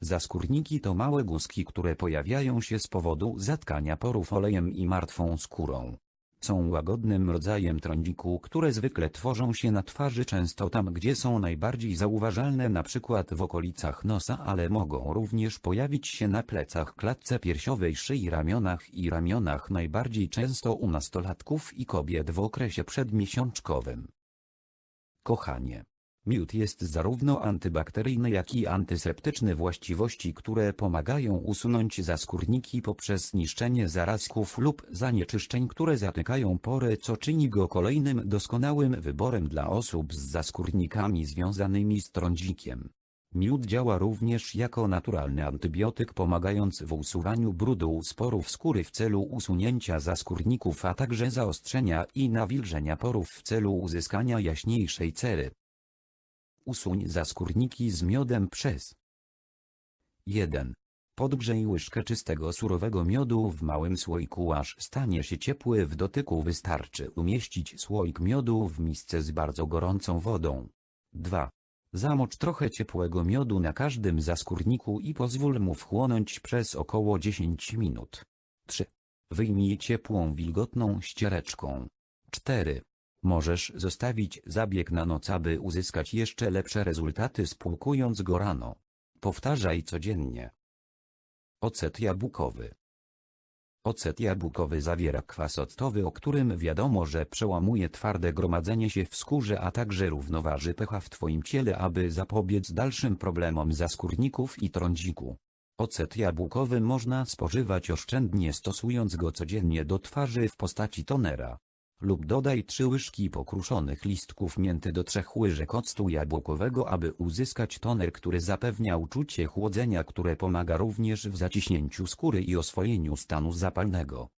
Zaskórniki to małe guzki, które pojawiają się z powodu zatkania porów olejem i martwą skórą. Są łagodnym rodzajem trądziku, które zwykle tworzą się na twarzy często tam gdzie są najbardziej zauważalne np. w okolicach nosa ale mogą również pojawić się na plecach klatce piersiowej szyi ramionach i ramionach najbardziej często u nastolatków i kobiet w okresie przedmiesiączkowym. Kochanie. Miód jest zarówno antybakteryjny jak i antyseptyczny właściwości które pomagają usunąć zaskórniki poprzez niszczenie zarazków lub zanieczyszczeń które zatykają pory co czyni go kolejnym doskonałym wyborem dla osób z zaskórnikami związanymi z trądzikiem. Miód działa również jako naturalny antybiotyk pomagając w usuwaniu brudu sporów skóry w celu usunięcia zaskórników a także zaostrzenia i nawilżenia porów w celu uzyskania jaśniejszej cery. Usuń zaskórniki z miodem przez 1. Podgrzej łyżkę czystego surowego miodu w małym słoiku aż stanie się ciepły w dotyku wystarczy umieścić słoik miodu w misce z bardzo gorącą wodą. 2. Zamocz trochę ciepłego miodu na każdym zaskórniku i pozwól mu wchłonąć przez około 10 minut. 3. Wyjmij ciepłą wilgotną ściereczką. 4. Możesz zostawić zabieg na noc aby uzyskać jeszcze lepsze rezultaty spłukując go rano. Powtarzaj codziennie. Ocet jabłkowy Ocet jabłkowy zawiera kwas octowy o którym wiadomo że przełamuje twarde gromadzenie się w skórze a także równoważy pH w Twoim ciele aby zapobiec dalszym problemom zaskórników i trądziku. Ocet jabłkowy można spożywać oszczędnie stosując go codziennie do twarzy w postaci tonera lub dodaj 3 łyżki pokruszonych listków mięty do 3 łyżek octu jabłkowego aby uzyskać toner który zapewnia uczucie chłodzenia które pomaga również w zaciśnięciu skóry i oswojeniu stanu zapalnego.